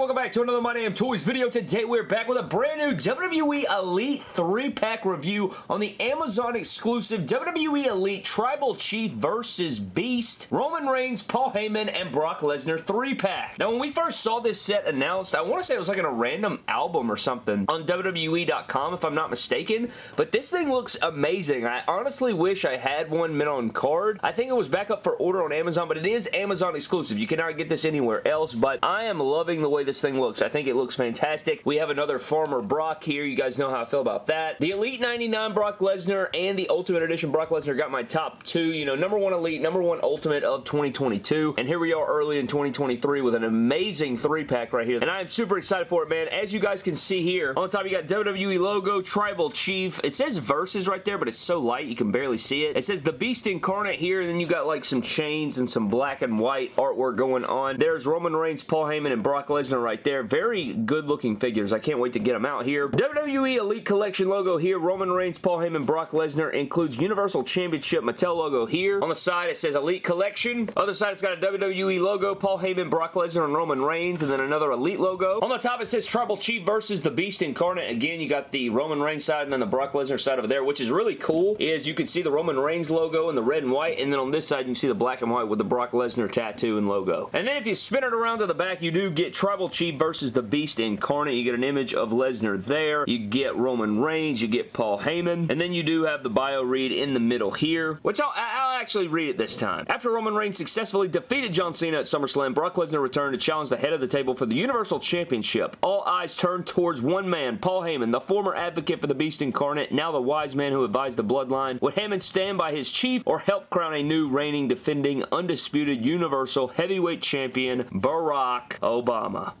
welcome back to another My Damn Toys video. Today we're back with a brand new WWE Elite 3-pack review on the Amazon exclusive WWE Elite Tribal Chief versus Beast, Roman Reigns, Paul Heyman, and Brock Lesnar 3-pack. Now when we first saw this set announced, I want to say it was like in a random album or something on WWE.com if I'm not mistaken, but this thing looks amazing. I honestly wish I had one mint on card. I think it was back up for order on Amazon, but it is Amazon exclusive. You cannot get this anywhere else, but I am loving the way this thing looks. I think it looks fantastic. We have another former Brock here. You guys know how I feel about that. The Elite 99 Brock Lesnar and the Ultimate Edition Brock Lesnar got my top two. You know, number one Elite, number one Ultimate of 2022. And here we are early in 2023 with an amazing three-pack right here. And I am super excited for it, man. As you guys can see here, on top you got WWE logo, Tribal Chief. It says Versus right there, but it's so light you can barely see it. It says The Beast Incarnate here, and then you got like some chains and some black and white artwork going on. There's Roman Reigns, Paul Heyman, and Brock Lesnar right there. Very good looking figures. I can't wait to get them out here. WWE Elite Collection logo here. Roman Reigns, Paul Heyman, Brock Lesnar includes Universal Championship Mattel logo here. On the side it says Elite Collection. Other side it's got a WWE logo. Paul Heyman, Brock Lesnar, and Roman Reigns. And then another Elite logo. On the top it says Tribal Chief versus the Beast Incarnate. Again you got the Roman Reigns side and then the Brock Lesnar side over there. Which is really cool is you can see the Roman Reigns logo in the red and white. And then on this side you can see the black and white with the Brock Lesnar tattoo and logo. And then if you spin it around to the back you do get Tribal Chief versus the Beast Incarnate. You get an image of Lesnar there. You get Roman Reigns. You get Paul Heyman. And then you do have the bio read in the middle here, which I'll, I'll actually read it this time. After Roman Reigns successfully defeated John Cena at SummerSlam, Brock Lesnar returned to challenge the head of the table for the Universal Championship. All eyes turned towards one man, Paul Heyman, the former advocate for the Beast Incarnate, now the wise man who advised the bloodline. Would Heyman stand by his chief or help crown a new reigning, defending, undisputed Universal Heavyweight Champion, Barack Obama?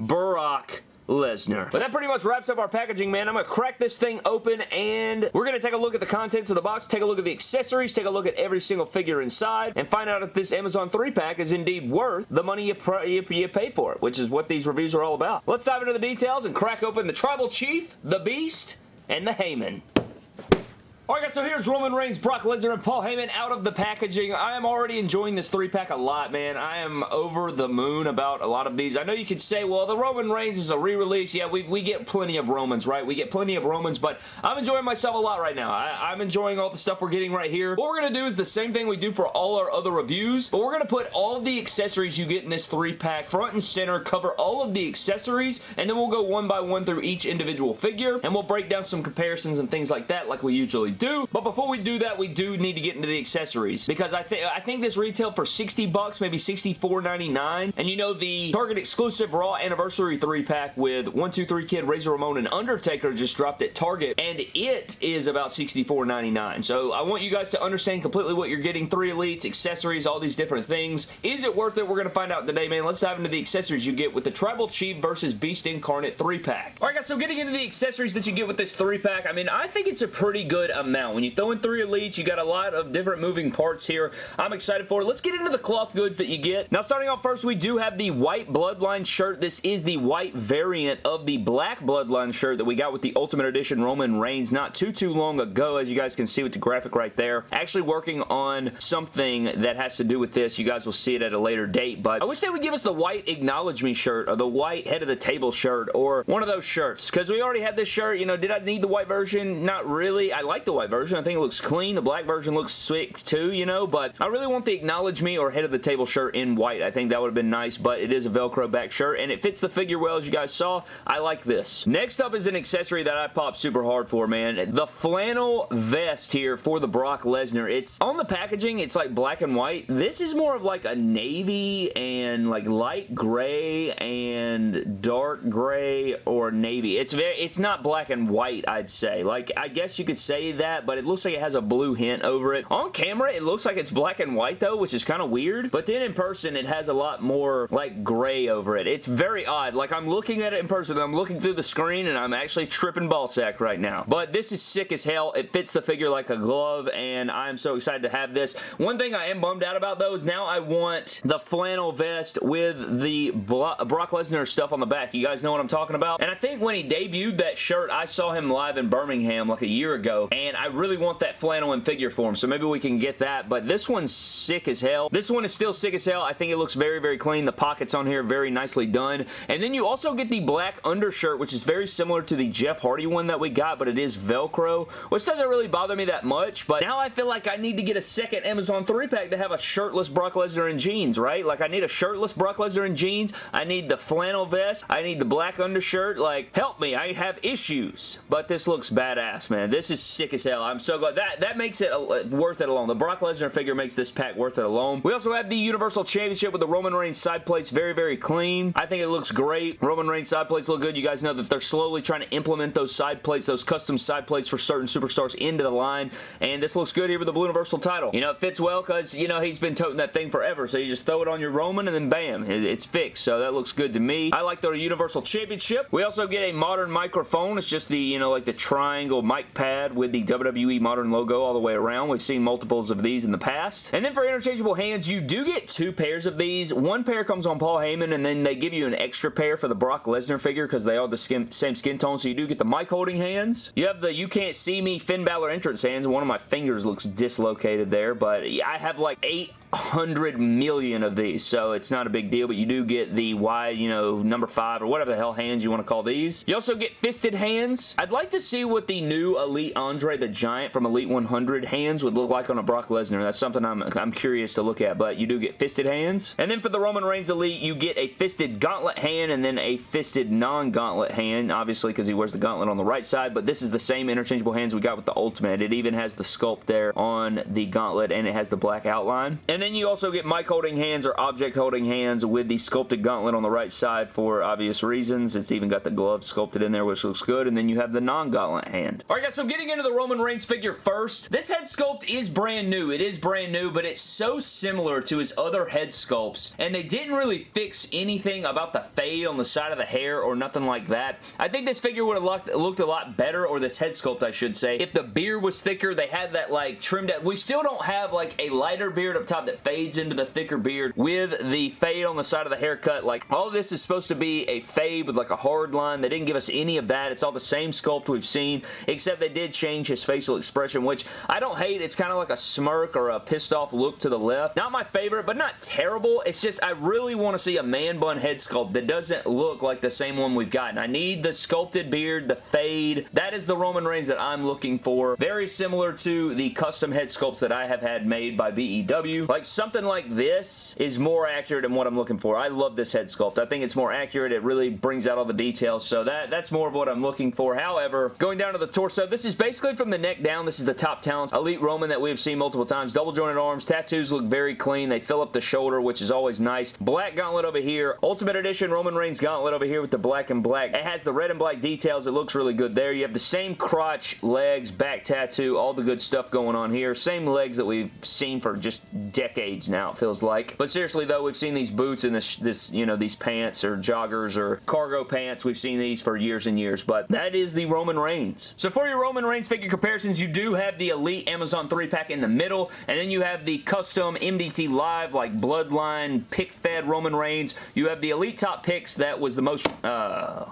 Barack Lesnar. But that pretty much wraps up our packaging, man. I'm going to crack this thing open and we're going to take a look at the contents of the box, take a look at the accessories, take a look at every single figure inside, and find out if this Amazon 3-pack is indeed worth the money you, you, you pay for it, which is what these reviews are all about. Let's dive into the details and crack open the Tribal Chief, the Beast, and the Heyman. Alright guys, so here's Roman Reigns, Brock Lesnar, and Paul Heyman out of the packaging. I am already enjoying this three-pack a lot, man. I am over the moon about a lot of these. I know you could say, well, the Roman Reigns is a re-release. Yeah, we, we get plenty of Romans, right? We get plenty of Romans, but I'm enjoying myself a lot right now. I, am enjoying all the stuff we're getting right here. What we're going to do is the same thing we do for all our other reviews, but we're going to put all the accessories you get in this three-pack front and center, cover all of the accessories, and then we'll go one by one through each individual figure, and we'll break down some comparisons and things like that like we usually do. But before we do that, we do need to get into the accessories because I think I think this retailed for 60 bucks, maybe 64.99. And you know the Target exclusive Raw Anniversary 3-pack with 123 Kid, Razor Ramon, and Undertaker just dropped at Target, and it is about 64.99. So I want you guys to understand completely what you're getting. Three Elites, accessories, all these different things. Is it worth it? We're going to find out today, man. Let's dive into the accessories you get with the Tribal Chief versus Beast Incarnate 3-pack. Alright guys, so getting into the accessories that you get with this 3-pack, I mean, I think it's a pretty good. When you throw in three elites, you got a lot of different moving parts here. I'm excited for it. Let's get into the cloth goods that you get. Now, starting off first, we do have the white Bloodline shirt. This is the white variant of the black Bloodline shirt that we got with the Ultimate Edition Roman Reigns not too, too long ago, as you guys can see with the graphic right there. Actually working on something that has to do with this. You guys will see it at a later date, but I wish they would give us the white Acknowledge Me shirt or the white Head of the Table shirt or one of those shirts, because we already had this shirt. You know, did I need the white version? Not really. I like the white version. I think it looks clean. The black version looks sick too, you know, but I really want the Acknowledge Me or Head of the Table shirt in white. I think that would have been nice, but it is a Velcro back shirt, and it fits the figure well, as you guys saw. I like this. Next up is an accessory that I popped super hard for, man. The flannel vest here for the Brock Lesnar. It's on the packaging, it's like black and white. This is more of like a navy and like light gray and dark gray or navy. It's very, it's not black and white, I'd say. Like, I guess you could say that, but it looks like it has a blue hint over it. On camera, it looks like it's black and white though, which is kind of weird, but then in person, it has a lot more like gray over it. It's very odd. Like I'm looking at it in person, I'm looking through the screen and I'm actually tripping ballsack right now. But this is sick as hell. It fits the figure like a glove and I'm so excited to have this. One thing I am bummed out about though is now I want the flannel vest with the Brock Lesnar stuff on the back. You guys know what I'm talking about? And I think when he debuted that shirt, I saw him live in Birmingham like a year ago and I really want that flannel in figure form, so maybe we can get that, but this one's sick as hell. This one is still sick as hell. I think it looks very, very clean. The pockets on here very nicely done. And then you also get the black undershirt, which is very similar to the Jeff Hardy one that we got, but it is Velcro, which doesn't really bother me that much, but now I feel like I need to get a second Amazon 3-pack to have a shirtless Brock Lesnar in jeans, right? Like, I need a shirtless Brock Lesnar in jeans. I need the flannel vest. I need the black undershirt. Like, help me. I have issues. But this looks badass, man. This is sick as hell. I'm so glad. That, that makes it worth it alone. The Brock Lesnar figure makes this pack worth it alone. We also have the Universal Championship with the Roman Reigns side plates. Very, very clean. I think it looks great. Roman Reigns side plates look good. You guys know that they're slowly trying to implement those side plates, those custom side plates for certain superstars into the line. And this looks good here with the Blue Universal title. You know, it fits well because, you know, he's been toting that thing forever. So you just throw it on your Roman and then bam, it's fixed. So that looks good to me. I like the Universal Championship. We also get a modern microphone. It's just the, you know, like the triangle mic pad with the WWE modern logo all the way around. We've seen multiples of these in the past. And then for interchangeable hands, you do get two pairs of these. One pair comes on Paul Heyman and then they give you an extra pair for the Brock Lesnar figure because they all the skin, same skin tone. So you do get the mic holding hands. You have the You Can't See Me Finn Balor entrance hands. One of my fingers looks dislocated there, but I have like eight hundred million of these, so it's not a big deal, but you do get the wide, you know, number five or whatever the hell hands you want to call these. You also get fisted hands. I'd like to see what the new Elite Andre the Giant from Elite 100 hands would look like on a Brock Lesnar. That's something I'm, I'm curious to look at, but you do get fisted hands. And then for the Roman Reigns Elite, you get a fisted gauntlet hand and then a fisted non-gauntlet hand, obviously because he wears the gauntlet on the right side, but this is the same interchangeable hands we got with the Ultimate. It even has the sculpt there on the gauntlet and it has the black outline. And then you also get mic holding hands or object holding hands with the sculpted gauntlet on the right side for obvious reasons. It's even got the glove sculpted in there, which looks good. And then you have the non-gauntlet hand. Alright guys, so getting into the Roman Reigns figure first. This head sculpt is brand new. It is brand new, but it's so similar to his other head sculpts. And they didn't really fix anything about the fade on the side of the hair or nothing like that. I think this figure would have looked, looked a lot better, or this head sculpt I should say, if the beard was thicker. They had that like trimmed out. We still don't have like a lighter beard up top that fades into the thicker beard with the fade on the side of the haircut. Like, all this is supposed to be a fade with like a hard line. They didn't give us any of that. It's all the same sculpt we've seen, except they did change his facial expression, which I don't hate. It's kind of like a smirk or a pissed off look to the left. Not my favorite, but not terrible. It's just, I really want to see a man bun head sculpt that doesn't look like the same one we've gotten. I need the sculpted beard, the fade. That is the Roman Reigns that I'm looking for. Very similar to the custom head sculpts that I have had made by BEW. Like something like this is more accurate than what I'm looking for. I love this head sculpt. I think it's more accurate. It really brings out all the details. So that, that's more of what I'm looking for. However, going down to the torso, this is basically from the neck down. This is the top talents. Elite Roman that we've seen multiple times. Double jointed arms. Tattoos look very clean. They fill up the shoulder, which is always nice. Black gauntlet over here. Ultimate Edition Roman Reigns gauntlet over here with the black and black. It has the red and black details. It looks really good there. You have the same crotch, legs, back tattoo, all the good stuff going on here. Same legs that we've seen for just decades now, it feels like. But seriously though, we've seen these boots and this, this, you know, these pants or joggers or cargo pants. We've seen these for years and years, but that is the Roman Reigns. So for your Roman Reigns figure comparisons, you do have the Elite Amazon 3-pack in the middle, and then you have the custom MDT Live, like Bloodline, pick-fed Roman Reigns. You have the Elite Top Picks that was the most, uh,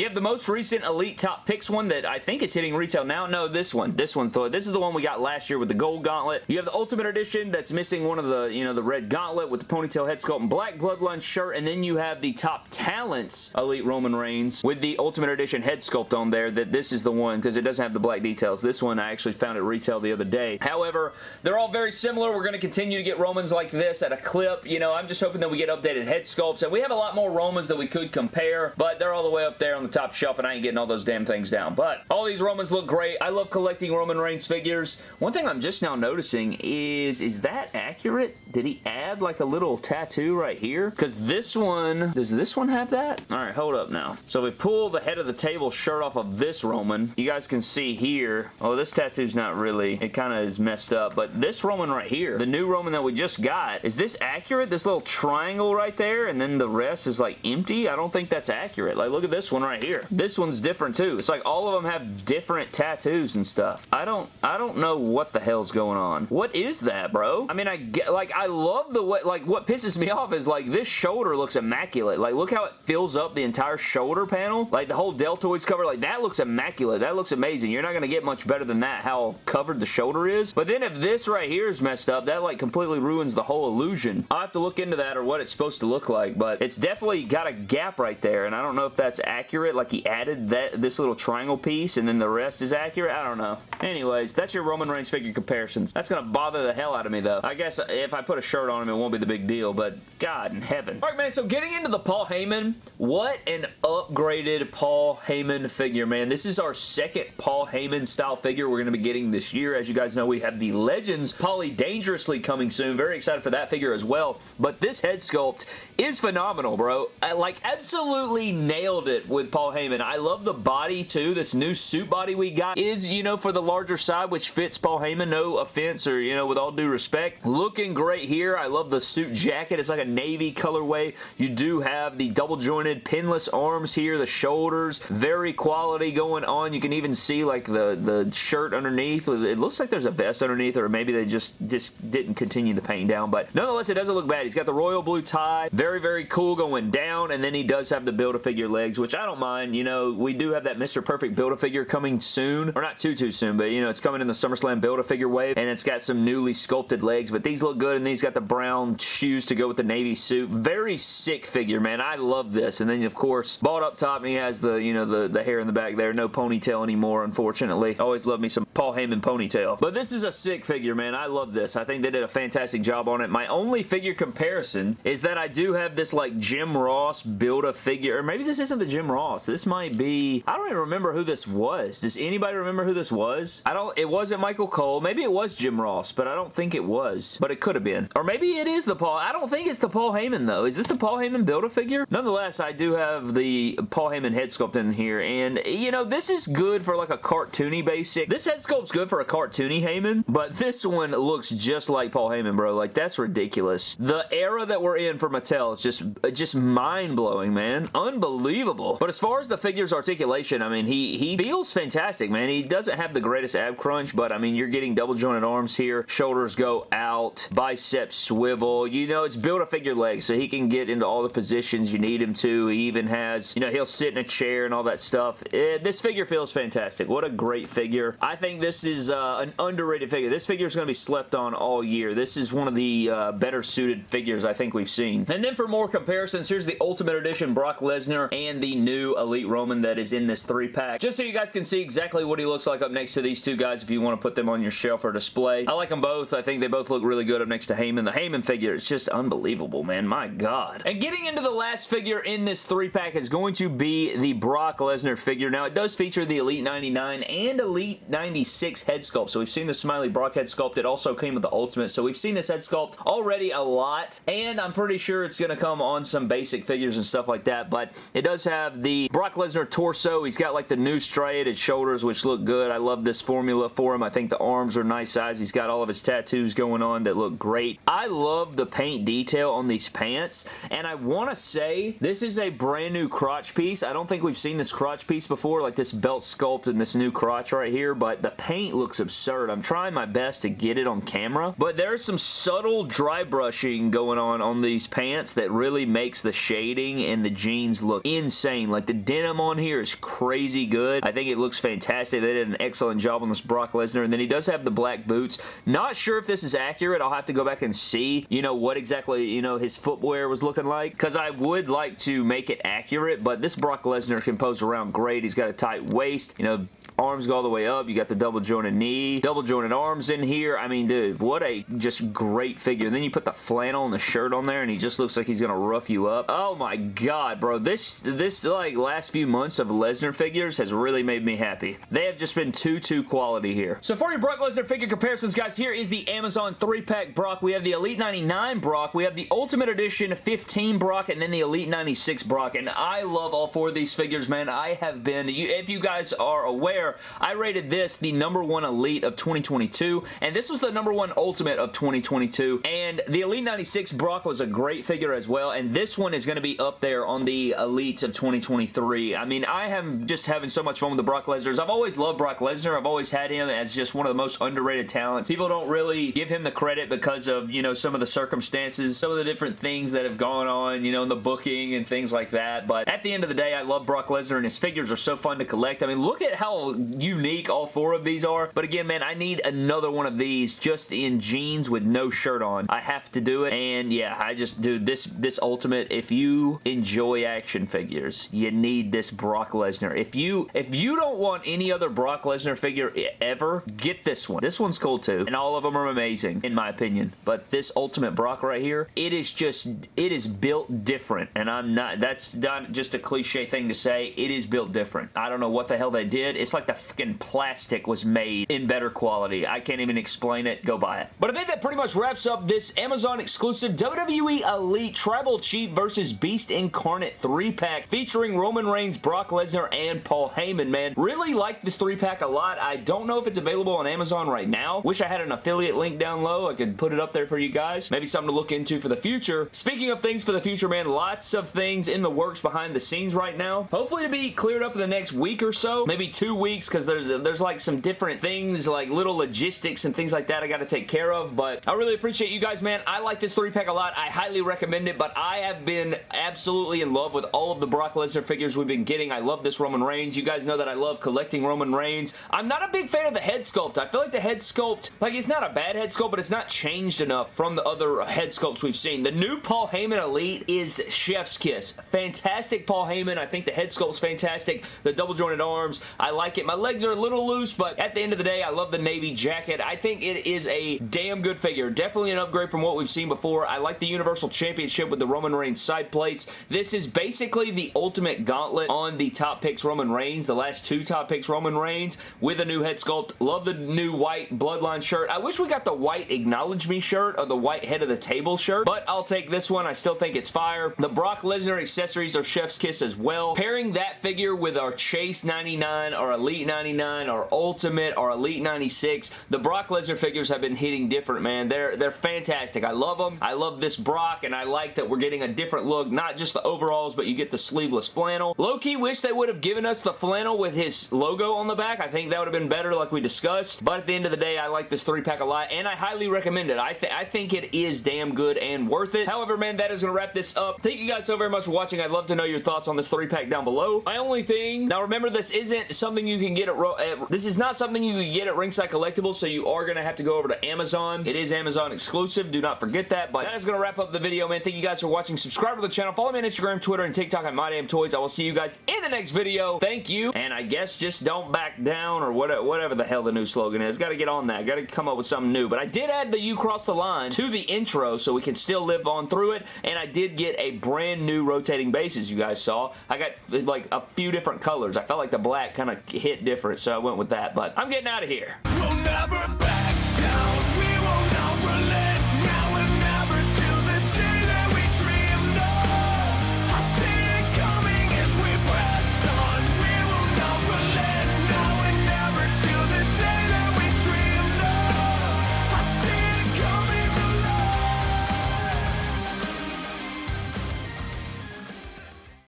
you have the most recent Elite Top Picks one that I think is hitting retail now. No, this one. This one's the This is the one we got last year with the gold gauntlet. You have the Ultimate Edition that's missing one of the, you know, the red gauntlet with the ponytail head sculpt and black Bloodline shirt. And then you have the Top Talents Elite Roman Reigns with the Ultimate Edition head sculpt on there that this is the one because it doesn't have the black details. This one I actually found at retail the other day. However, they're all very similar. We're going to continue to get Romans like this at a clip. You know, I'm just hoping that we get updated head sculpts. And we have a lot more Romans that we could compare, but they're all the way up there on the top shelf and I ain't getting all those damn things down. But all these Romans look great. I love collecting Roman Reigns figures. One thing I'm just now noticing is, is that accurate? Did he add like a little tattoo right here? Because this one, does this one have that? All right, hold up now. So we pull the head of the table shirt off of this Roman. You guys can see here. Oh, this tattoo's not really, it kind of is messed up. But this Roman right here, the new Roman that we just got, is this accurate? This little triangle right there and then the rest is like empty? I don't think that's accurate. Like look at this one right right here. This one's different too. It's like all of them have different tattoos and stuff. I don't, I don't know what the hell's going on. What is that, bro? I mean, I get, like, I love the way, like, what pisses me off is, like, this shoulder looks immaculate. Like, look how it fills up the entire shoulder panel. Like, the whole deltoids cover, like, that looks immaculate. That looks amazing. You're not going to get much better than that, how covered the shoulder is. But then if this right here is messed up, that, like, completely ruins the whole illusion. I'll have to look into that or what it's supposed to look like, but it's definitely got a gap right there, and I don't know if that's accurate. Like, he added that this little triangle piece, and then the rest is accurate. I don't know. Anyways, that's your Roman Reigns figure comparisons. That's going to bother the hell out of me, though. I guess if I put a shirt on him, it won't be the big deal, but God in heaven. All right, man, so getting into the Paul Heyman, what an upgraded Paul Heyman figure, man. This is our second Paul Heyman style figure we're going to be getting this year. As you guys know, we have the Legends Paulie Dangerously coming soon. Very excited for that figure as well, but this head sculpt is phenomenal, bro. I, like, absolutely nailed it with Paul Heyman. I love the body, too. This new suit body we got is, you know, for the larger side, which fits Paul Heyman. No offense or, you know, with all due respect. Looking great here. I love the suit jacket. It's like a navy colorway. You do have the double jointed pinless arms here, the shoulders. Very quality going on. You can even see, like, the, the shirt underneath. It looks like there's a vest underneath, or maybe they just, just didn't continue the paint down. But nonetheless, it doesn't look bad. He's got the royal blue tie. Very very, cool going down, and then he does have the Build-A-Figure legs, which I don't mind. You know, we do have that Mr. Perfect Build-A-Figure coming soon, or not too, too soon, but, you know, it's coming in the SummerSlam Build-A-Figure wave, and it's got some newly sculpted legs, but these look good, and he's got the brown shoes to go with the navy suit. Very sick figure, man. I love this, and then, of course, bald up top, and he has the, you know, the, the hair in the back there. No ponytail anymore, unfortunately. Always love me some Paul Heyman ponytail. But this is a sick figure, man. I love this. I think they did a fantastic job on it. My only figure comparison is that I do have this like Jim Ross Build-A-Figure, or maybe this isn't the Jim Ross. This might be, I don't even remember who this was. Does anybody remember who this was? I don't, it wasn't Michael Cole. Maybe it was Jim Ross, but I don't think it was. But it could have been. Or maybe it is the Paul, I don't think it's the Paul Heyman though. Is this the Paul Heyman Build-A-Figure? Nonetheless, I do have the Paul Heyman head sculpt in here, and you know, this is good for like a cartoony basic. This head sculpt's good for a cartoony Heyman, but this one looks just like Paul Heyman, bro. Like, that's ridiculous. The era that we're in for Mattel is just uh, just mind-blowing, man. Unbelievable. But as far as the figure's articulation, I mean, he, he feels fantastic, man. He doesn't have the greatest ab crunch, but I mean, you're getting double jointed arms here. Shoulders go out. Biceps swivel. You know, it's Build-A-Figure legs, so he can get into all the positions you need him to. He even has, you know, he'll sit in a chair and all that stuff. It, eh, this figure feels fantastic. What a great figure. I think this is uh, an underrated figure. This figure is going to be slept on all year. This is one of the uh, better suited figures I think we've seen. And then for more comparisons, here's the Ultimate Edition Brock Lesnar and the new Elite Roman that is in this three-pack. Just so you guys can see exactly what he looks like up next to these two guys if you want to put them on your shelf or display. I like them both. I think they both look really good up next to Heyman. The Heyman figure is just unbelievable, man. My God. And getting into the last figure in this three-pack is going to be the Brock Lesnar figure. Now, it does feature the Elite 99 and Elite 96 head sculpt. So we've seen the Smiley Brock head sculpt. It also came with the Ultimate. So we've seen this head sculpt already a lot. And I'm pretty sure it's going to come on some basic figures and stuff like that, but it does have the Brock Lesnar torso. He's got like the new striated shoulders, which look good. I love this formula for him. I think the arms are nice size. He's got all of his tattoos going on that look great. I love the paint detail on these pants, and I want to say this is a brand new crotch piece. I don't think we've seen this crotch piece before, like this belt sculpt and this new crotch right here, but the paint looks absurd. I'm trying my best to get it on camera, but there's some subtle dry brushing going on on these pants that really makes the shading and the jeans look insane. Like the denim on here is crazy good. I think it looks fantastic. They did an excellent job on this Brock Lesnar. And then he does have the black boots. Not sure if this is accurate. I'll have to go back and see, you know, what exactly, you know, his footwear was looking like. Because I would like to make it accurate, but this Brock Lesnar can pose around great. He's got a tight waist, you know, arms go all the way up. You got the double jointed knee, double jointed arms in here. I mean, dude, what a just great figure. And then you put the flannel and the shirt on there and he just looks like he's going to rough you up. Oh my god, bro. This, this like last few months of Lesnar figures has really made me happy. They have just been too, too quality here. So for your Brock Lesnar figure comparisons, guys, here is the Amazon 3-pack Brock. We have the Elite 99 Brock. We have the Ultimate Edition 15 Brock and then the Elite 96 Brock. And I love all four of these figures, man. I have been, if you guys are aware, I rated this the number one Elite of 2022, and this was the number one Ultimate of 2022, and the Elite 96 Brock was a great figure as well, and this one is going to be up there on the Elites of 2023. I mean, I am just having so much fun with the Brock Lesnar's. I've always loved Brock Lesnar. I've always had him as just one of the most underrated talents. People don't really give him the credit because of, you know, some of the circumstances, some of the different things that have gone on, you know, in the booking and things like that, but at the end of the day, I love Brock Lesnar, and his figures are so fun to collect. I mean, look at how unique all four of these are, but again, man, I need another one of these just in jeans with no shirt on. I have to do it, and yeah, I just, dude, this, this Ultimate, if you enjoy action figures, you need this Brock Lesnar. If you, if you don't want any other Brock Lesnar figure ever, get this one. This one's cool too, and all of them are amazing, in my opinion, but this Ultimate Brock right here, it is just, it is built different, and I'm not, that's not just a cliche thing to say. It is built different. I don't know what the hell they did. It's like the fucking plastic was made in better quality. I can't even explain it. Go buy it. But I think that pretty much wraps up this Amazon exclusive WWE Elite Tribal Chief versus Beast Incarnate 3-pack featuring Roman Reigns, Brock Lesnar, and Paul Heyman, man. Really like this 3-pack a lot. I don't know if it's available on Amazon right now. Wish I had an affiliate link down low. I could put it up there for you guys. Maybe something to look into for the future. Speaking of things for the future, man, lots of things in the works behind the scenes right now. Hopefully to be cleared up in the next week or so. Maybe two weeks because there's, there's like some different things, like little logistics and things like that I got to take care of. But I really appreciate you guys, man. I like this three-pack a lot. I highly recommend it, but I have been absolutely in love with all of the Brock Lesnar figures we've been getting. I love this Roman Reigns. You guys know that I love collecting Roman Reigns. I'm not a big fan of the head sculpt. I feel like the head sculpt, like it's not a bad head sculpt, but it's not changed enough from the other head sculpts we've seen. The new Paul Heyman Elite is chef's kiss. Fantastic Paul Heyman. I think the head sculpt's fantastic. The double jointed arms, I like it. My legs are a little loose, but at the end of the day, I love the navy jacket. I think it is a damn good figure. Definitely an upgrade from what we've seen before. I like the Universal Championship with the Roman Reigns side plates. This is basically the ultimate gauntlet on the top picks Roman Reigns, the last two top picks Roman Reigns with a new head sculpt. Love the new white Bloodline shirt. I wish we got the white Acknowledge Me shirt or the white head of the table shirt, but I'll take this one. I still think it's fire. The Brock Lesnar accessories are chef's kiss as well. Pairing that figure with our Chase 99, or Elite 99, or Ultimate, or Elite 96, the Brock Lesnar figures have been hitting different, man. They're, they're fantastic. I love them. I love this Brock, and I like that we're getting a different look, not just the overalls, but you get the sleeveless flannel. Low-key wish they would have given us the flannel with his logo on the back. I think that would have been better like we discussed, but at the end of the day, I like this three-pack a lot, and I highly recommend it. I, th I think it is damn good and worth it. However, man, that is going to wrap this up. Thank you guys so very much for watching. I'd love to know your thoughts on this three-pack down below. My only thing, now remember, this isn't something you can get at, at eh, this is not something you can get at Ringside Collectibles, so you are going to have to go over to Amazon. It is Amazon exclusive. Do not forget that, but that is going to wrap up the video, man. Thank you guys for watching. Subscribe to the channel. Follow me on Instagram, Twitter, and TikTok at MyDamnToys. I will see you guys in the next video. Thank you, and I guess just don't back down or whatever the hell the new slogan is. Got to get on that. Got to come up with something new, but I did add the You Cross the Line to the intro so we can still live on through it, and I did get a brand new rotating base, as you guys saw. I got like a few different colors. I felt like the black kind of hit different, so I went with that, but I'm getting out of here. We'll